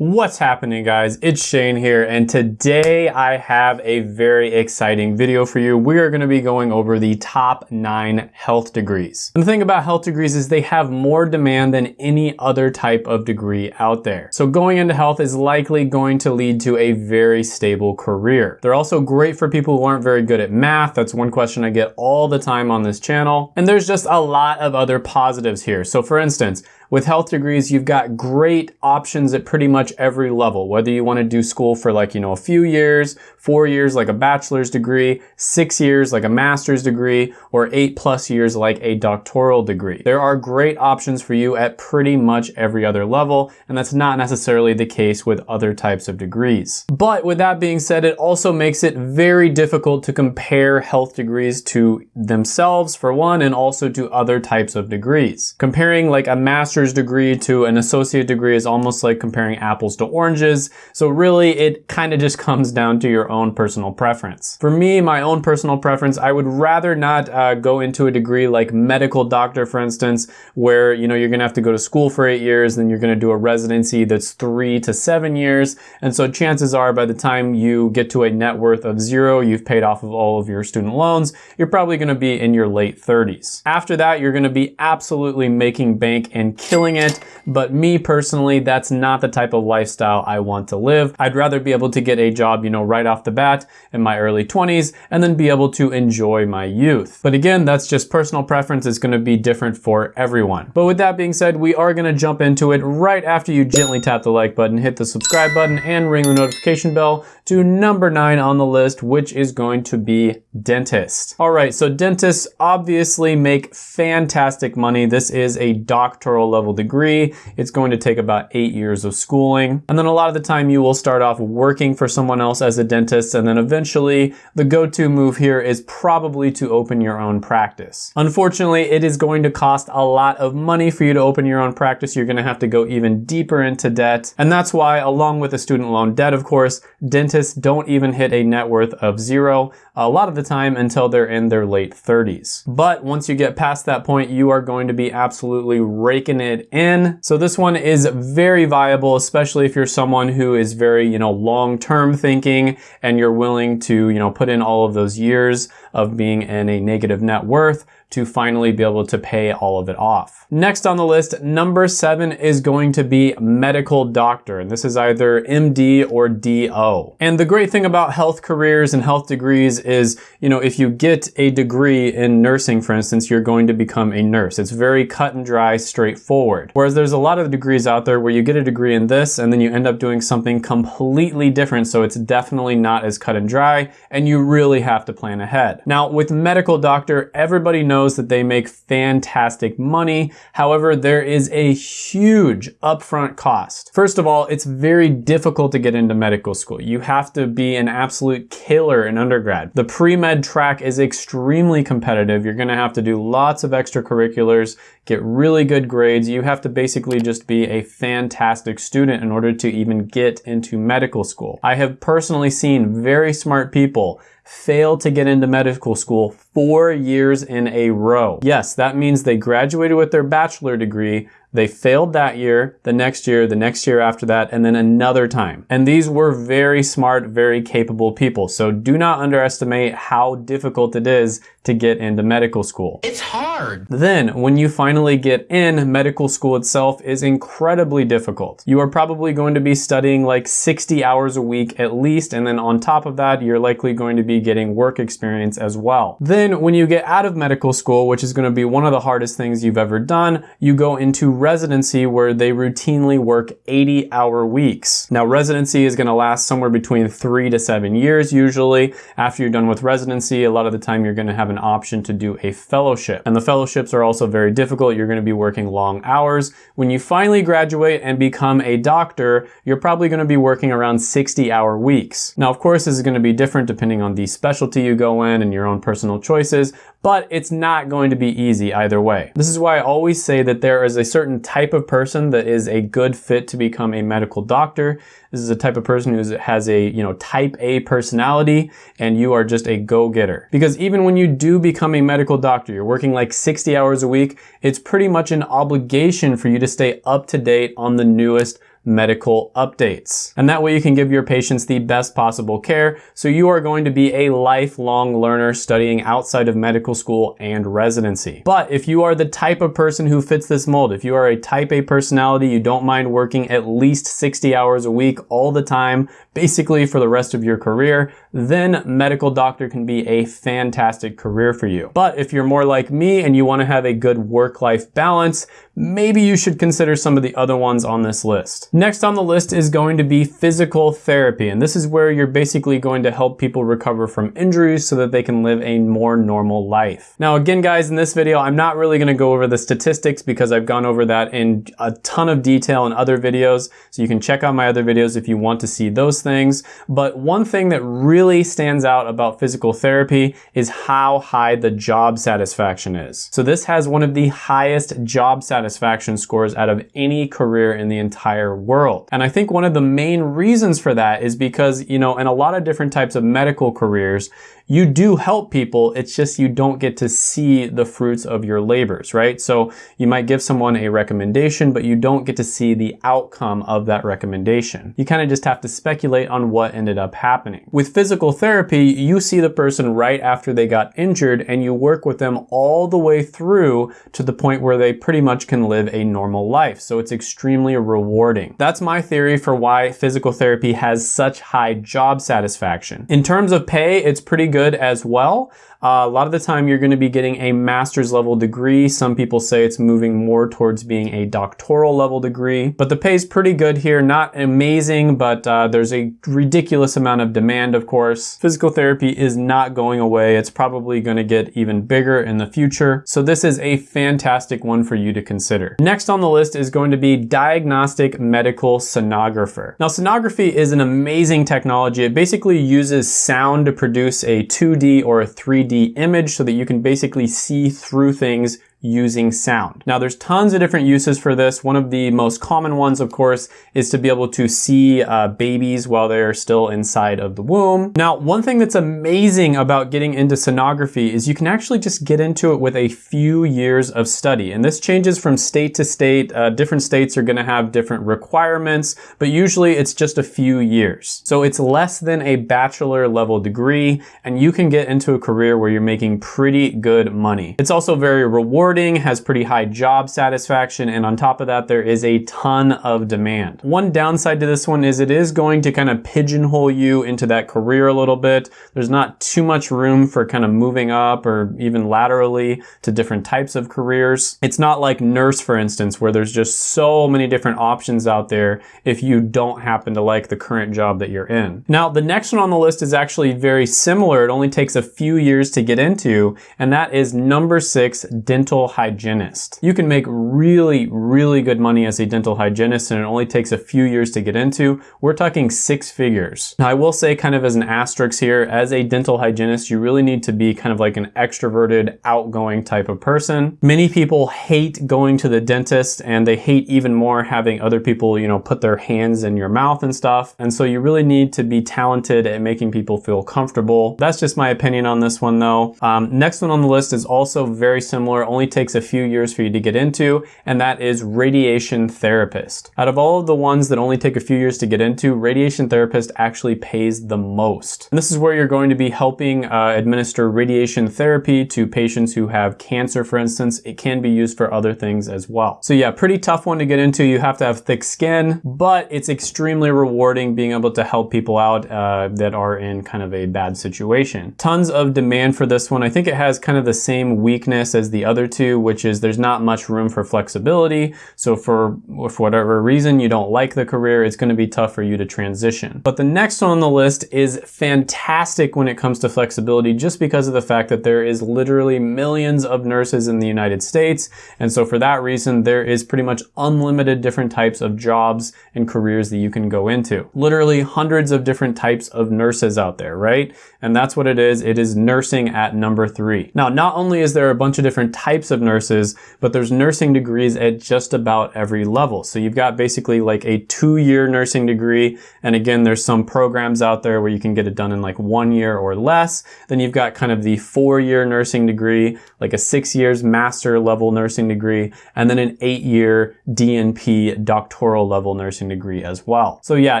What's happening guys? It's Shane here and today I have a very exciting video for you. We are going to be going over the top nine health degrees. And the thing about health degrees is they have more demand than any other type of degree out there. So going into health is likely going to lead to a very stable career. They're also great for people who aren't very good at math. That's one question I get all the time on this channel. And there's just a lot of other positives here. So for instance, with health degrees, you've got great options at pretty much every level, whether you want to do school for like, you know, a few years, four years like a bachelor's degree, six years like a master's degree, or eight plus years like a doctoral degree. There are great options for you at pretty much every other level, and that's not necessarily the case with other types of degrees. But with that being said, it also makes it very difficult to compare health degrees to themselves, for one, and also to other types of degrees. Comparing like a master's master's degree to an associate degree is almost like comparing apples to oranges. So really it kind of just comes down to your own personal preference. For me, my own personal preference, I would rather not uh, go into a degree like medical doctor, for instance, where you know you're gonna have to go to school for eight years, then you're gonna do a residency that's three to seven years. And so chances are by the time you get to a net worth of zero, you've paid off of all of your student loans, you're probably gonna be in your late 30s. After that, you're gonna be absolutely making bank and killing it, but me personally, that's not the type of lifestyle I want to live. I'd rather be able to get a job, you know, right off the bat in my early 20s and then be able to enjoy my youth. But again, that's just personal preference. It's gonna be different for everyone. But with that being said, we are gonna jump into it right after you gently tap the like button, hit the subscribe button, and ring the notification bell to number nine on the list, which is going to be dentist. All right, so dentists obviously make fantastic money. This is a doctoral level degree. It's going to take about eight years of schooling. And then a lot of the time you will start off working for someone else as a dentist. And then eventually the go-to move here is probably to open your own practice. Unfortunately, it is going to cost a lot of money for you to open your own practice. You're gonna have to go even deeper into debt. And that's why along with the student loan debt, of course, dentists don't even hit a net worth of zero a lot of the time until they're in their late 30s. But once you get past that point, you are going to be absolutely raking it in. So this one is very viable, especially if you're someone who is very, you know, long-term thinking and you're willing to, you know, put in all of those years of being in a negative net worth to finally be able to pay all of it off. Next on the list, number seven is going to be medical doctor, and this is either MD or DO. And the great thing about health careers and health degrees is, you know, if you get a degree in nursing, for instance, you're going to become a nurse. It's very cut and dry, straightforward. Whereas there's a lot of degrees out there where you get a degree in this and then you end up doing something completely different, so it's definitely not as cut and dry, and you really have to plan ahead. Now, with medical doctor, everybody knows that they make fantastic money. However, there is a huge upfront cost. First of all, it's very difficult to get into medical school. You have to be an absolute killer in undergrad. The pre-med track is extremely competitive. You're gonna have to do lots of extracurriculars, get really good grades. You have to basically just be a fantastic student in order to even get into medical school. I have personally seen very smart people fail to get into medical school four years in a row. Yes, that means they graduated with their bachelor degree, they failed that year, the next year, the next year after that, and then another time. And these were very smart, very capable people. So do not underestimate how difficult it is to get into medical school. It's hard. Then, when you finally get in, medical school itself is incredibly difficult. You are probably going to be studying like 60 hours a week at least, and then on top of that, you're likely going to be getting work experience as well. Then, when you get out of medical school, which is going to be one of the hardest things you've ever done, you go into residency where they routinely work 80 hour weeks. Now, residency is going to last somewhere between three to seven years usually. After you're done with residency, a lot of the time you're going to have an option to do a fellowship. And the fellowships are also very difficult. You're gonna be working long hours. When you finally graduate and become a doctor, you're probably gonna be working around 60 hour weeks. Now, of course, this is gonna be different depending on the specialty you go in and your own personal choices, but it's not going to be easy either way. This is why I always say that there is a certain type of person that is a good fit to become a medical doctor. This is a type of person who has a, you know, type A personality and you are just a go-getter. Because even when you do become a medical doctor, you're working like 60 hours a week, it's pretty much an obligation for you to stay up to date on the newest medical updates. And that way you can give your patients the best possible care. So you are going to be a lifelong learner studying outside of medical school and residency. But if you are the type of person who fits this mold, if you are a type A personality, you don't mind working at least 60 hours a week all the time, basically for the rest of your career, then medical doctor can be a fantastic career for you. But if you're more like me and you wanna have a good work-life balance, maybe you should consider some of the other ones on this list. Next on the list is going to be physical therapy. And this is where you're basically going to help people recover from injuries so that they can live a more normal life. Now, again, guys, in this video, I'm not really gonna go over the statistics because I've gone over that in a ton of detail in other videos. So you can check out my other videos if you want to see those things. But one thing that really stands out about physical therapy is how high the job satisfaction is. So this has one of the highest job satisfaction satisfaction scores out of any career in the entire world. And I think one of the main reasons for that is because, you know, in a lot of different types of medical careers, you do help people, it's just you don't get to see the fruits of your labors, right? So you might give someone a recommendation, but you don't get to see the outcome of that recommendation. You kind of just have to speculate on what ended up happening. With physical therapy, you see the person right after they got injured and you work with them all the way through to the point where they pretty much can live a normal life. So it's extremely rewarding. That's my theory for why physical therapy has such high job satisfaction. In terms of pay, it's pretty good good as well. Uh, a lot of the time you're going to be getting a master's level degree. Some people say it's moving more towards being a doctoral level degree, but the pay is pretty good here. Not amazing, but uh, there's a ridiculous amount of demand, of course. Physical therapy is not going away. It's probably going to get even bigger in the future. So this is a fantastic one for you to consider. Next on the list is going to be diagnostic medical sonographer. Now sonography is an amazing technology. It basically uses sound to produce a 2D or a 3D image so that you can basically see through things using sound. Now there's tons of different uses for this. One of the most common ones, of course, is to be able to see uh, babies while they're still inside of the womb. Now, one thing that's amazing about getting into sonography is you can actually just get into it with a few years of study. And this changes from state to state. Uh, different states are gonna have different requirements, but usually it's just a few years. So it's less than a bachelor level degree, and you can get into a career where you're making pretty good money. It's also very rewarding rewarding, has pretty high job satisfaction, and on top of that, there is a ton of demand. One downside to this one is it is going to kind of pigeonhole you into that career a little bit. There's not too much room for kind of moving up or even laterally to different types of careers. It's not like nurse, for instance, where there's just so many different options out there if you don't happen to like the current job that you're in. Now, the next one on the list is actually very similar. It only takes a few years to get into, and that is number six, dental dental hygienist. You can make really, really good money as a dental hygienist and it only takes a few years to get into. We're talking six figures. Now I will say kind of as an asterisk here, as a dental hygienist, you really need to be kind of like an extroverted, outgoing type of person. Many people hate going to the dentist and they hate even more having other people, you know, put their hands in your mouth and stuff. And so you really need to be talented at making people feel comfortable. That's just my opinion on this one though. Um, next one on the list is also very similar, only takes a few years for you to get into, and that is radiation therapist. Out of all of the ones that only take a few years to get into, radiation therapist actually pays the most. And this is where you're going to be helping uh, administer radiation therapy to patients who have cancer, for instance. It can be used for other things as well. So yeah, pretty tough one to get into. You have to have thick skin, but it's extremely rewarding being able to help people out uh, that are in kind of a bad situation. Tons of demand for this one. I think it has kind of the same weakness as the other two which is there's not much room for flexibility. So for, for whatever reason you don't like the career, it's gonna be tough for you to transition. But the next one on the list is fantastic when it comes to flexibility, just because of the fact that there is literally millions of nurses in the United States. And so for that reason, there is pretty much unlimited different types of jobs and careers that you can go into. Literally hundreds of different types of nurses out there, right? And that's what it is. It is nursing at number three. Now, not only is there a bunch of different types types of nurses, but there's nursing degrees at just about every level. So you've got basically like a two-year nursing degree, and again, there's some programs out there where you can get it done in like one year or less. Then you've got kind of the four-year nursing degree, like a six years master level nursing degree, and then an eight-year DNP doctoral level nursing degree as well. So yeah,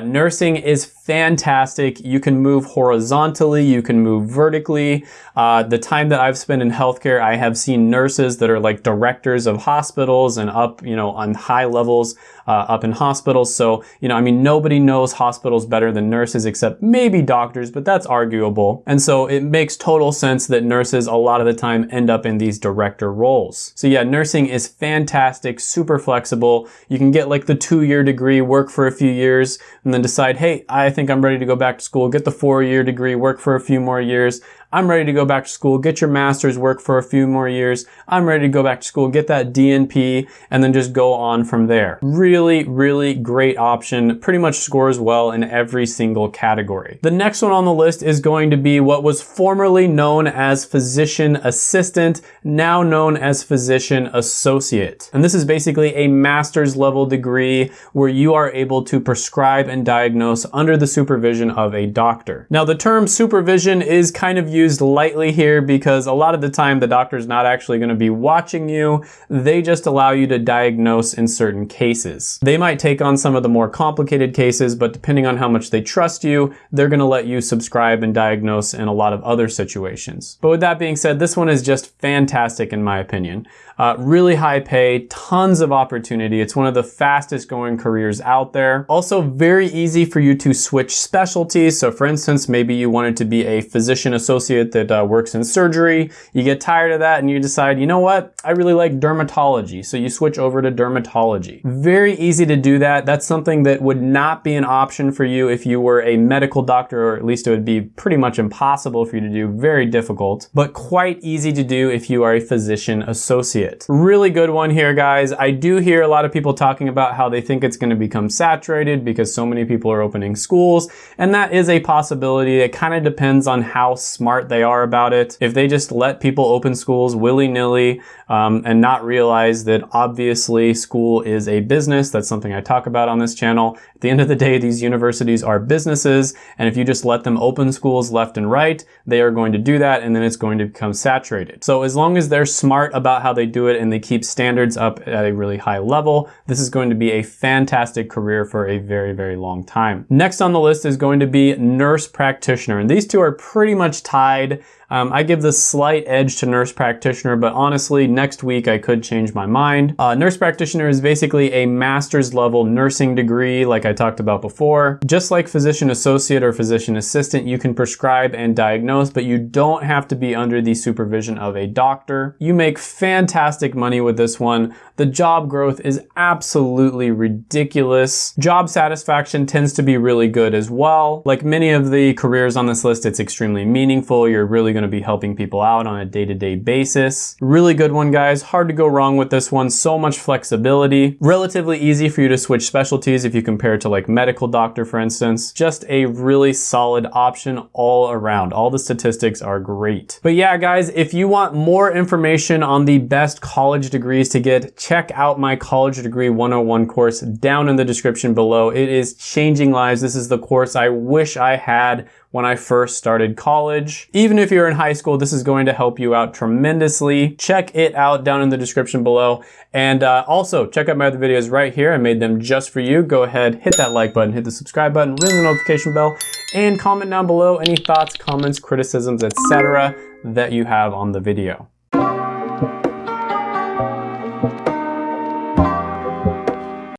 nursing is fantastic. You can move horizontally, you can move vertically. Uh, the time that I've spent in healthcare, I have seen nurses that are like directors of hospitals and up, you know, on high levels uh, up in hospitals. So, you know, I mean, nobody knows hospitals better than nurses except maybe doctors, but that's arguable. And so it makes total sense that nurses a lot of the time end up in these director roles. So yeah, nursing is fantastic, super flexible. You can get like the two-year degree, work for a few years, and then decide, hey, I think I'm ready to go back to school, get the four-year degree, work for a few more years. I'm ready to go back to school, get your master's work for a few more years. I'm ready to go back to school, get that DNP, and then just go on from there. Really, really really great option. Pretty much scores well in every single category. The next one on the list is going to be what was formerly known as physician assistant, now known as physician associate. And this is basically a master's level degree where you are able to prescribe and diagnose under the supervision of a doctor. Now the term supervision is kind of used lightly here because a lot of the time the doctor's not actually going to be watching you. They just allow you to diagnose in certain cases. They might take on some of the more complicated cases, but depending on how much they trust you, they're going to let you subscribe and diagnose in a lot of other situations. But with that being said, this one is just fantastic in my opinion. Uh, really high pay, tons of opportunity. It's one of the fastest going careers out there. Also very easy for you to switch specialties. So for instance, maybe you wanted to be a physician associate that uh, works in surgery. You get tired of that and you decide, you know what? I really like dermatology. So you switch over to dermatology. Very easy to do that. That's something that would not be an option for you if you were a medical doctor, or at least it would be pretty much impossible for you to do, very difficult, but quite easy to do if you are a physician associate. Really good one here, guys. I do hear a lot of people talking about how they think it's gonna become saturated because so many people are opening schools, and that is a possibility. It kind of depends on how smart they are about it. If they just let people open schools willy-nilly um, and not realize that obviously school is a business, that's something I talk about on this channel. At the end of the day, these universities are businesses, and if you just let them open schools left and right, they are going to do that, and then it's going to become saturated. So as long as they're smart about how they do it and they keep standards up at a really high level, this is going to be a fantastic career for a very, very long time. Next on the list is going to be nurse practitioner. And these two are pretty much tied. Um, I give the slight edge to nurse practitioner, but honestly, next week I could change my mind. Uh, nurse practitioner is basically a master's level nursing degree, like I talked about before. Just like physician associate or physician assistant, you can prescribe and diagnose, but you don't have to be under the supervision of a doctor. You make fantastic money with this one. The job growth is absolutely ridiculous. Job satisfaction tends to be really good as well. Like many of the careers on this list, it's extremely meaningful. You're really to be helping people out on a day-to-day -day basis. Really good one, guys. Hard to go wrong with this one. So much flexibility. Relatively easy for you to switch specialties if you compare it to like medical doctor, for instance. Just a really solid option all around. All the statistics are great. But yeah, guys, if you want more information on the best college degrees to get, check out my College Degree 101 course down in the description below. It is changing lives. This is the course I wish I had when I first started college. Even if you're in high school, this is going to help you out tremendously. Check it out down in the description below. And uh, also, check out my other videos right here. I made them just for you. Go ahead, hit that like button, hit the subscribe button, ring the notification bell, and comment down below any thoughts, comments, criticisms, etc. that you have on the video.